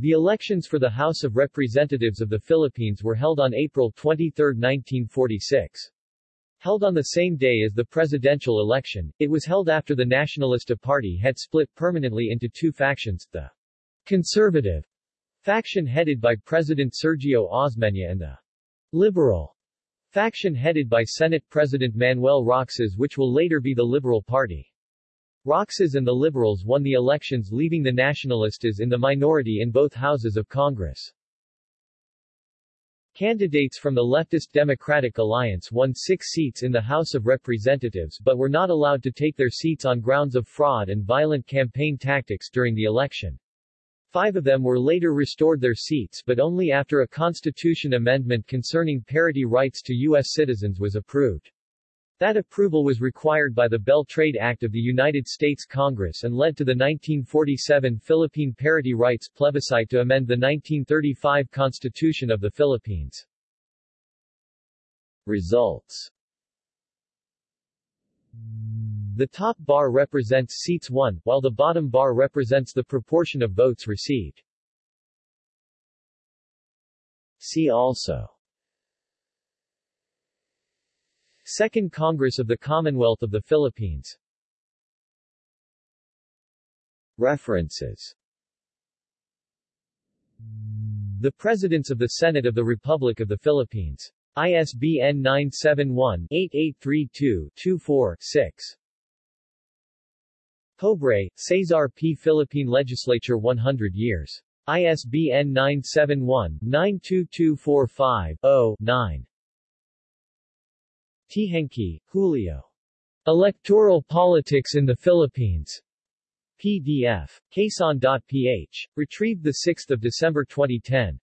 The elections for the House of Representatives of the Philippines were held on April 23, 1946. Held on the same day as the presidential election, it was held after the Nacionalista Party had split permanently into two factions, the conservative faction headed by President Sergio Osmeña and the liberal faction headed by Senate President Manuel Roxas which will later be the Liberal Party. Roxas and the Liberals won the elections leaving the Nacionalistas in the minority in both houses of Congress. Candidates from the leftist Democratic Alliance won six seats in the House of Representatives but were not allowed to take their seats on grounds of fraud and violent campaign tactics during the election. Five of them were later restored their seats but only after a constitution amendment concerning parity rights to U.S. citizens was approved. That approval was required by the Bell Trade Act of the United States Congress and led to the 1947 Philippine Parity Rights plebiscite to amend the 1935 Constitution of the Philippines. Results The top bar represents seats won, while the bottom bar represents the proportion of votes received. See also Second Congress of the Commonwealth of the Philippines References The Presidents of the Senate of the Republic of the Philippines. ISBN 971-8832-24-6. Pobre, Cesar P. Philippine Legislature 100 years. ISBN 971-92245-0-9. Teehankee, Julio. Electoral Politics in the Philippines. PDF. Quezon.ph. Retrieved 6 December 2010.